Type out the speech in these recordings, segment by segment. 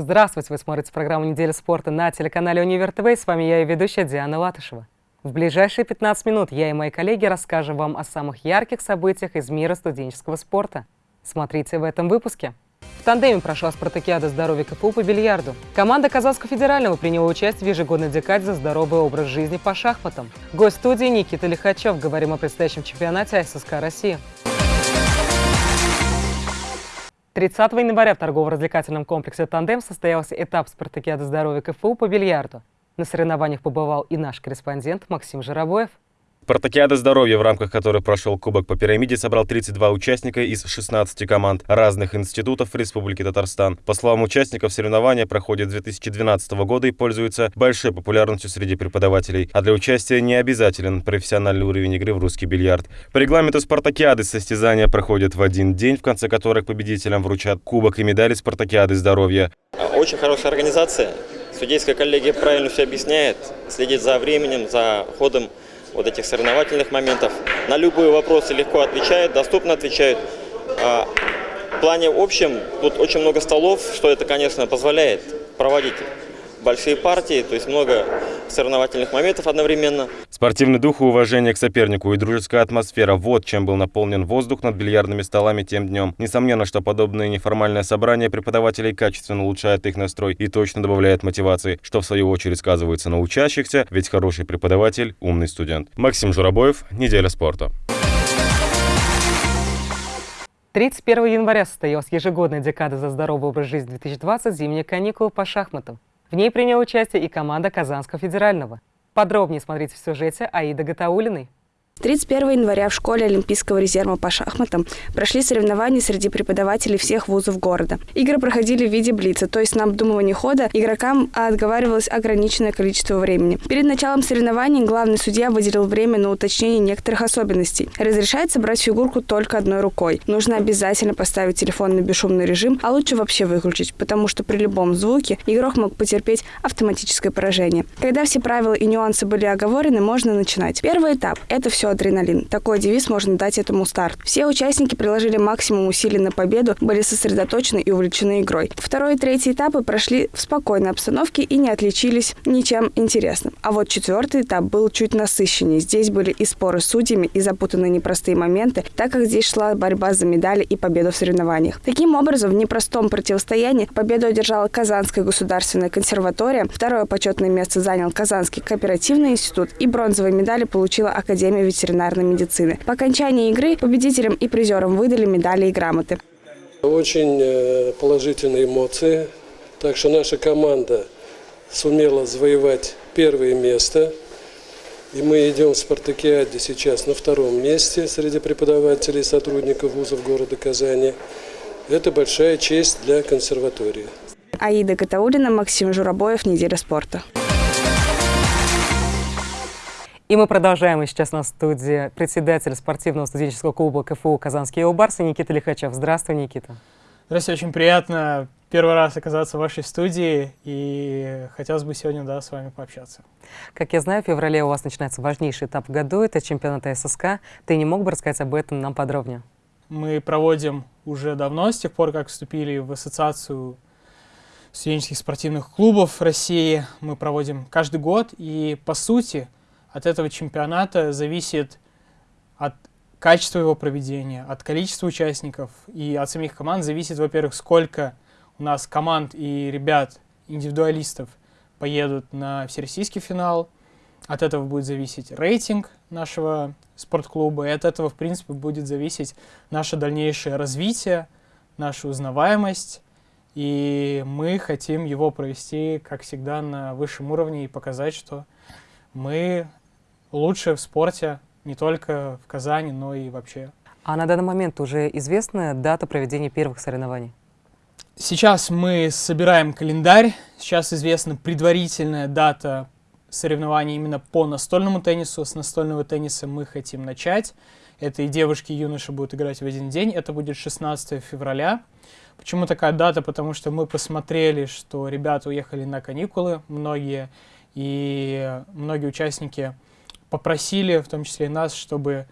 Здравствуйте! Вы смотрите программу «Неделя спорта» на телеканале «Универ ТВ». С вами я и ведущая Диана Латышева. В ближайшие 15 минут я и мои коллеги расскажем вам о самых ярких событиях из мира студенческого спорта. Смотрите в этом выпуске. В тандеме прошла спартакиада здоровья КФУ по бильярду. Команда Казанского федерального приняла участие в ежегодной декаде за здоровый образ жизни по шахматам. Гость студии Никита Лихачев. Говорим о предстоящем чемпионате ССК России. 30 января в торгово-развлекательном комплексе «Тандем» состоялся этап спартакиады здоровья КФУ по бильярду. На соревнованиях побывал и наш корреспондент Максим Жиробоев. Спартакиада здоровья, в рамках которой прошел Кубок по пирамиде, собрал 32 участника из 16 команд разных институтов Республики Татарстан. По словам участников, соревнования проходят с 2012 года и пользуются большой популярностью среди преподавателей. А для участия не обязателен профессиональный уровень игры в русский бильярд. По регламенту спартакиады состязания проходят в один день, в конце которых победителям вручат кубок и медали спартакиады здоровья. Очень хорошая организация. Судейская коллегия правильно все объясняет, следит за временем, за ходом вот этих соревновательных моментов. На любые вопросы легко отвечают, доступно отвечают. А, в плане общем, тут очень много столов, что это, конечно, позволяет проводить большие партии, то есть много соревновательных моментов одновременно. Спортивный дух и уважение к сопернику и дружеская атмосфера – вот чем был наполнен воздух над бильярдными столами тем днем. Несомненно, что подобное неформальное собрание преподавателей качественно улучшает их настрой и точно добавляет мотивации, что в свою очередь сказывается на учащихся, ведь хороший преподаватель – умный студент. Максим Журобоев, «Неделя спорта». 31 января состоялась ежегодная декада за здоровый образ жизни 2020 «Зимние каникулы по шахматам». В ней приняла участие и команда Казанского федерального. Подробнее смотрите в сюжете Аида Гатаулиной. 31 января в школе Олимпийского резерва по шахматам прошли соревнования среди преподавателей всех вузов города. Игры проходили в виде блица, то есть на обдумывание хода игрокам отговаривалось ограниченное количество времени. Перед началом соревнований главный судья выделил время на уточнение некоторых особенностей. Разрешается брать фигурку только одной рукой. Нужно обязательно поставить телефон на бесшумный режим, а лучше вообще выключить, потому что при любом звуке игрок мог потерпеть автоматическое поражение. Когда все правила и нюансы были оговорены, можно начинать. Первый этап – это все адреналин. Такой девиз можно дать этому старт. Все участники приложили максимум усилий на победу, были сосредоточены и увлечены игрой. Второй и третий этапы прошли в спокойной обстановке и не отличились ничем интересным. А вот четвертый этап был чуть насыщеннее. Здесь были и споры с судьями, и запутанные непростые моменты, так как здесь шла борьба за медали и победу в соревнованиях. Таким образом, в непростом противостоянии победу одержала Казанская государственная консерватория, второе почетное место занял Казанский кооперативный институт и бронзовые медали получила Академия ветеранов ветеринарной медицины. По окончании игры победителям и призерам выдали медали и грамоты. Очень э, положительные эмоции. Так что наша команда сумела завоевать первое место. И мы идем в спартакиаде сейчас на втором месте среди преподавателей и сотрудников вузов города Казани. Это большая честь для консерватории. Аида Гатаулина, Максим Журобоев, «Неделя спорта». И мы продолжаем. И сейчас на студии председатель спортивного студенческого клуба КФУ «Казанские Убарсы» Никита Лихачев. Здравствуй, Никита. Здравствуйте, очень приятно первый раз оказаться в вашей студии, и хотелось бы сегодня да, с вами пообщаться. Как я знаю, в феврале у вас начинается важнейший этап в году, это чемпионат ССК. Ты не мог бы рассказать об этом нам подробнее? Мы проводим уже давно, с тех пор, как вступили в ассоциацию студенческих спортивных клубов России. Мы проводим каждый год, и по сути – от этого чемпионата зависит от качества его проведения, от количества участников и от самих команд зависит, во-первых, сколько у нас команд и ребят, индивидуалистов поедут на всероссийский финал. От этого будет зависеть рейтинг нашего спортклуба, и от этого, в принципе, будет зависеть наше дальнейшее развитие, наша узнаваемость. И мы хотим его провести, как всегда, на высшем уровне и показать, что мы лучшие в спорте не только в Казани, но и вообще. А на данный момент уже известна дата проведения первых соревнований? Сейчас мы собираем календарь. Сейчас известна предварительная дата соревнований именно по настольному теннису. С настольного тенниса мы хотим начать. Это и девушки, и юноши будут играть в один день. Это будет 16 февраля. Почему такая дата? Потому что мы посмотрели, что ребята уехали на каникулы, многие, и многие участники попросили, в том числе и нас, чтобы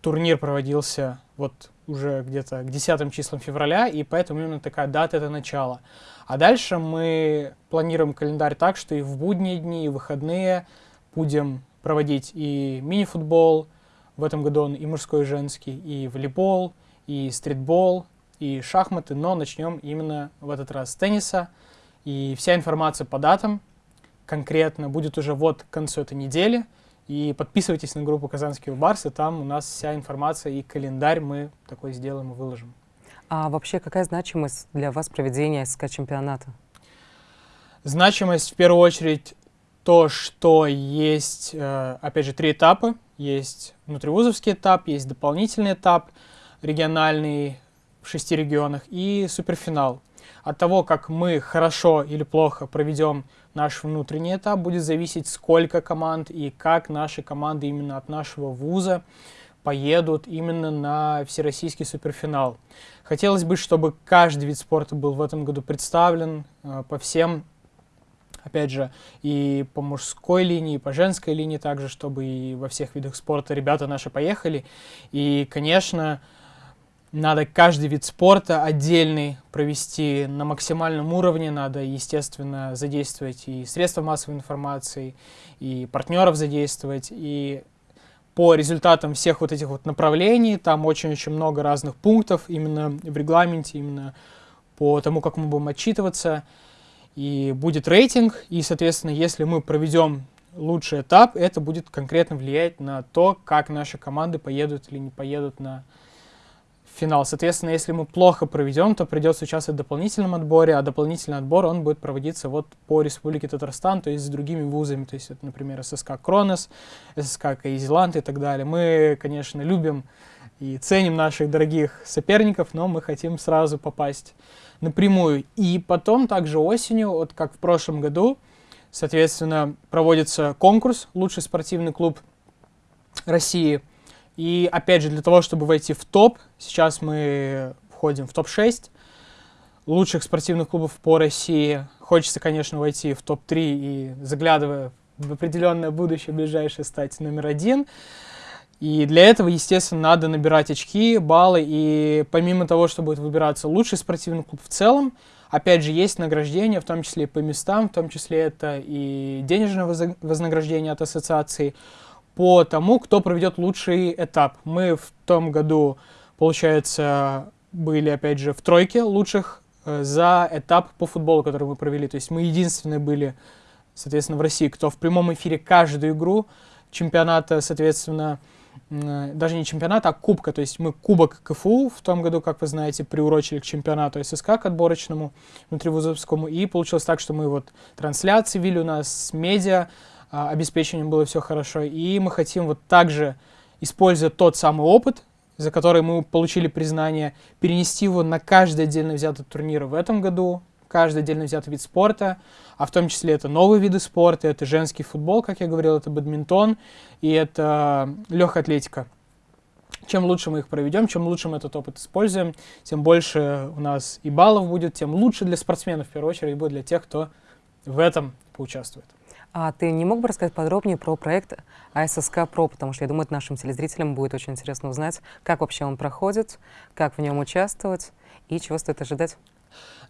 турнир проводился вот уже где-то к 10 числам февраля, и поэтому именно такая дата — это начало. А дальше мы планируем календарь так, что и в будние дни, и в выходные будем проводить и мини-футбол, в этом году он и мужской, и женский, и волейбол, и стритбол, и шахматы, но начнем именно в этот раз с тенниса. И вся информация по датам конкретно будет уже вот к концу этой недели. И подписывайтесь на группу «Казанские барсы», там у нас вся информация и календарь мы такой сделаем и выложим. А вообще какая значимость для вас проведения СК-чемпионата? Значимость в первую очередь то, что есть, э, опять же, три этапа. Есть внутривузовский этап, есть дополнительный этап, региональный в шести регионах и суперфинал. От того, как мы хорошо или плохо проведем наш внутренний этап, будет зависеть, сколько команд и как наши команды именно от нашего вуза поедут именно на всероссийский суперфинал. Хотелось бы, чтобы каждый вид спорта был в этом году представлен э, по всем, опять же, и по мужской линии, и по женской линии также, чтобы и во всех видах спорта ребята наши поехали. И, конечно, надо каждый вид спорта отдельный провести на максимальном уровне, надо, естественно, задействовать и средства массовой информации, и партнеров задействовать, и по результатам всех вот этих вот направлений, там очень-очень много разных пунктов именно в регламенте, именно по тому, как мы будем отчитываться, и будет рейтинг, и, соответственно, если мы проведем лучший этап, это будет конкретно влиять на то, как наши команды поедут или не поедут на финал. Соответственно, если мы плохо проведем, то придется участвовать в дополнительном отборе, а дополнительный отбор, он будет проводиться вот по Республике Татарстан, то есть с другими вузами, то есть это, например, ССК Кронос, ССК Каизиланд и так далее. Мы, конечно, любим и ценим наших дорогих соперников, но мы хотим сразу попасть напрямую. И потом также осенью, вот как в прошлом году, соответственно, проводится конкурс «Лучший спортивный клуб России», и опять же, для того, чтобы войти в топ, сейчас мы входим в топ-6 лучших спортивных клубов по России. Хочется, конечно, войти в топ-3 и, заглядывая в определенное будущее ближайшее, стать номер один. И для этого, естественно, надо набирать очки, баллы. И помимо того, что будет выбираться лучший спортивный клуб в целом, опять же, есть награждение, в том числе и по местам, в том числе это и денежное вознаграждение от ассоциации по тому, кто проведет лучший этап. Мы в том году, получается, были, опять же, в тройке лучших э, за этап по футболу, который мы провели. То есть мы единственные были, соответственно, в России, кто в прямом эфире каждую игру чемпионата, соответственно, э, даже не чемпионата, а кубка. То есть мы кубок КФУ в том году, как вы знаете, приурочили к чемпионату ССК, к отборочному, внутривузовскому. И получилось так, что мы вот трансляции вели у нас медиа, обеспечением было все хорошо. И мы хотим вот также, используя тот самый опыт, за который мы получили признание, перенести его на каждый отдельно взятый турнир в этом году, каждый отдельно взятый вид спорта, а в том числе это новые виды спорта, это женский футбол, как я говорил, это бадминтон и это легкая атлетика. Чем лучше мы их проведем, чем лучше мы этот опыт используем, тем больше у нас и баллов будет, тем лучше для спортсменов, в первую очередь, будет для тех, кто в этом поучаствует. А ты не мог бы рассказать подробнее про проект АССК ПРО, потому что я думаю, это нашим телезрителям будет очень интересно узнать, как вообще он проходит, как в нем участвовать и чего стоит ожидать.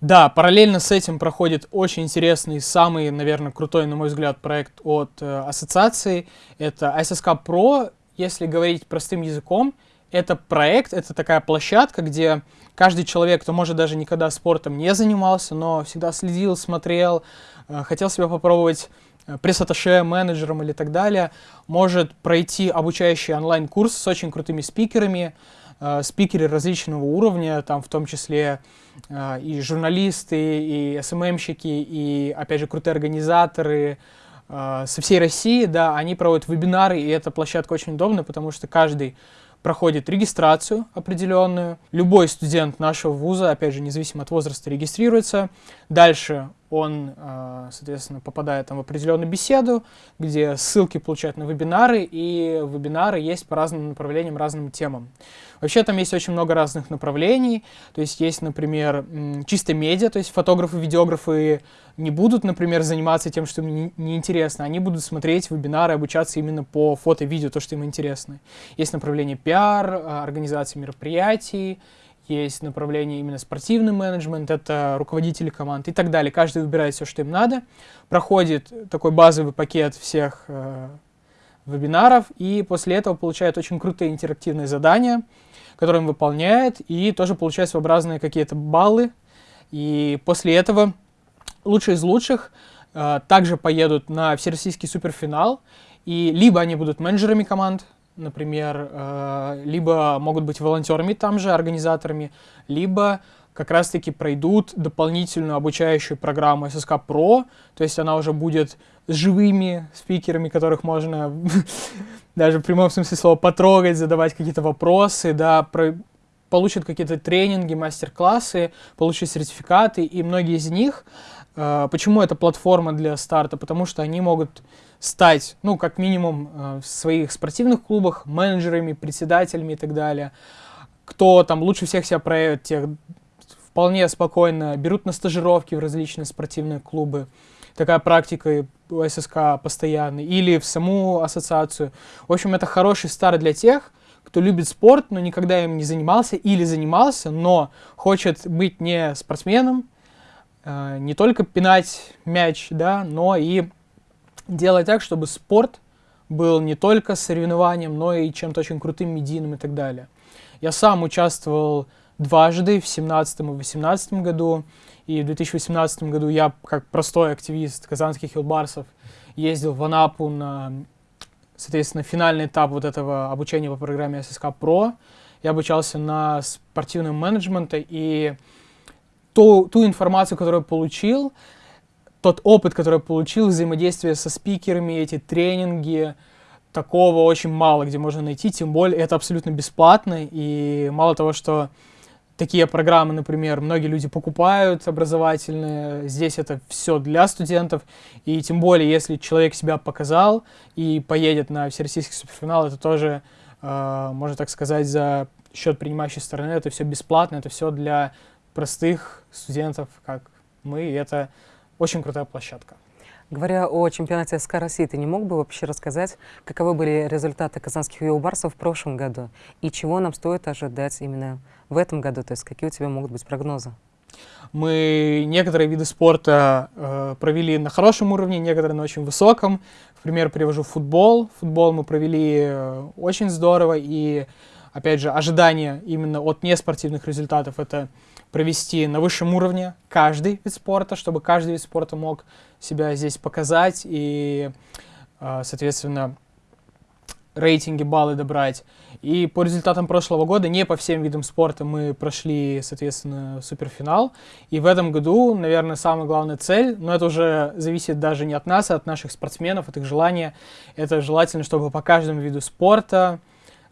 Да, параллельно с этим проходит очень интересный, самый, наверное, крутой, на мой взгляд, проект от э, ассоциации. Это АССК ПРО, если говорить простым языком, это проект, это такая площадка, где каждый человек, кто, может, даже никогда спортом не занимался, но всегда следил, смотрел, э, хотел себя попробовать пресс-атташе, менеджером или так далее, может пройти обучающий онлайн-курс с очень крутыми спикерами, э, спикеры различного уровня, там в том числе э, и журналисты, и СММщики, и, опять же, крутые организаторы э, со всей России, да, они проводят вебинары, и эта площадка очень удобна, потому что каждый проходит регистрацию определенную. Любой студент нашего вуза, опять же, независимо от возраста, регистрируется. Дальше он, а, соответственно, попадает там в определенную беседу, где ссылки получают на вебинары, и вебинары есть по разным направлениям, разным темам. Вообще там есть очень много разных направлений. То есть есть, например, чисто медиа, то есть фотографы, видеографы не будут, например, заниматься тем, что им неинтересно. Они будут смотреть вебинары, обучаться именно по фото и видео, то, что им интересно. Есть направление пиар, а, организация мероприятий, есть направление именно спортивный менеджмент, это руководители команд и так далее. Каждый выбирает все, что им надо. Проходит такой базовый пакет всех э, вебинаров, и после этого получает очень крутые интерактивные задания, которые он выполняет, и тоже получает своеобразные какие-то баллы. И после этого лучшие из лучших э, также поедут на всероссийский суперфинал, и либо они будут менеджерами команд, например, э, либо могут быть волонтерами там же, организаторами, либо как раз-таки пройдут дополнительную обучающую программу SSK Pro, то есть она уже будет с живыми спикерами, которых можно даже в прямом смысле слова потрогать, задавать какие-то вопросы, да, про, получат какие-то тренинги, мастер-классы, получат сертификаты, и многие из них, э, почему это платформа для старта, потому что они могут стать, ну, как минимум, э, в своих спортивных клубах менеджерами, председателями и так далее. Кто там лучше всех себя проявит, тех вполне спокойно берут на стажировки в различные спортивные клубы. Такая практика у ССК постоянно. Или в саму ассоциацию. В общем, это хороший старт для тех, кто любит спорт, но никогда им не занимался или занимался, но хочет быть не спортсменом, э, не только пинать мяч, да, но и делать так, чтобы спорт был не только соревнованием, но и чем-то очень крутым, медийным и так далее. Я сам участвовал дважды, в 2017 и 2018 году. И в 2018 году я, как простой активист казанских хилбарсов, ездил в Анапу на, соответственно, финальный этап вот этого обучения по программе ССК ПРО. Я обучался на спортивном менеджменте, и ту, ту информацию, которую получил, тот опыт, который я получил, взаимодействие со спикерами, эти тренинги, такого очень мало, где можно найти, тем более это абсолютно бесплатно, и мало того, что такие программы, например, многие люди покупают образовательные, здесь это все для студентов, и тем более, если человек себя показал и поедет на всероссийский суперфинал, это тоже, э, можно так сказать, за счет принимающей стороны, это все бесплатно, это все для простых студентов, как мы, и это очень крутая площадка. Говоря о чемпионате СК России, ты не мог бы вообще рассказать, каковы были результаты казанских юлбарсов в прошлом году и чего нам стоит ожидать именно в этом году? То есть какие у тебя могут быть прогнозы? Мы некоторые виды спорта э, провели на хорошем уровне, некоторые на очень высоком. В пример привожу футбол. Футбол мы провели э, очень здорово, и, опять же, ожидания именно от неспортивных результатов — это провести на высшем уровне каждый вид спорта, чтобы каждый вид спорта мог себя здесь показать и, а, соответственно, рейтинги, баллы добрать. И по результатам прошлого года не по всем видам спорта мы прошли, соответственно, суперфинал. И в этом году, наверное, самая главная цель, но это уже зависит даже не от нас, а от наших спортсменов, от их желания. Это желательно, чтобы по каждому виду спорта,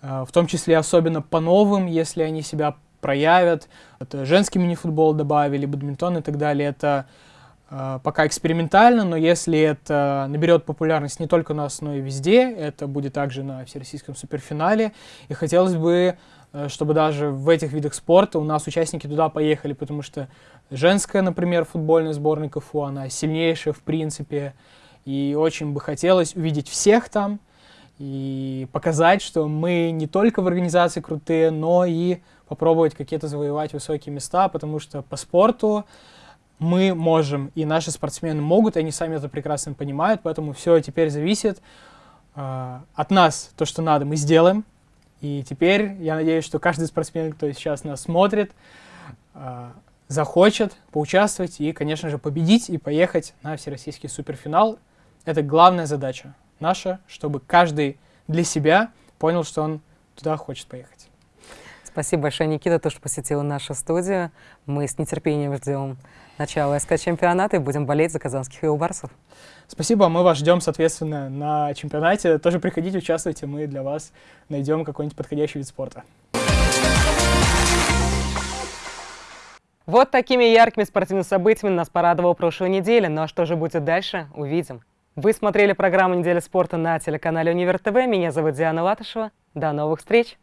а, в том числе особенно по новым, если они себя проявят. Это женский мини-футбол добавили, бадминтон и так далее. Это э, пока экспериментально, но если это наберет популярность не только но и везде, это будет также на Всероссийском суперфинале. И хотелось бы, э, чтобы даже в этих видах спорта у нас участники туда поехали, потому что женская, например, футбольная сборная КФУ, она сильнейшая в принципе. И очень бы хотелось увидеть всех там и показать, что мы не только в организации крутые, но и попробовать какие-то завоевать высокие места, потому что по спорту мы можем, и наши спортсмены могут, и они сами это прекрасно понимают, поэтому все теперь зависит э, от нас, то, что надо, мы сделаем. И теперь я надеюсь, что каждый спортсмен, кто сейчас нас смотрит, э, захочет поучаствовать и, конечно же, победить и поехать на всероссийский суперфинал. Это главная задача наша, чтобы каждый для себя понял, что он туда хочет поехать. Спасибо большое, Никита, то, что посетила нашу студию. Мы с нетерпением ждем начала СК-чемпионата и будем болеть за казанских юлбарсов. Спасибо, мы вас ждем, соответственно, на чемпионате. Тоже приходите, участвуйте, мы для вас найдем какой-нибудь подходящий вид спорта. Вот такими яркими спортивными событиями нас порадовала прошлой неделя. Ну а что же будет дальше, увидим. Вы смотрели программу «Неделя спорта» на телеканале Универ ТВ. Меня зовут Диана Латышева. До новых встреч!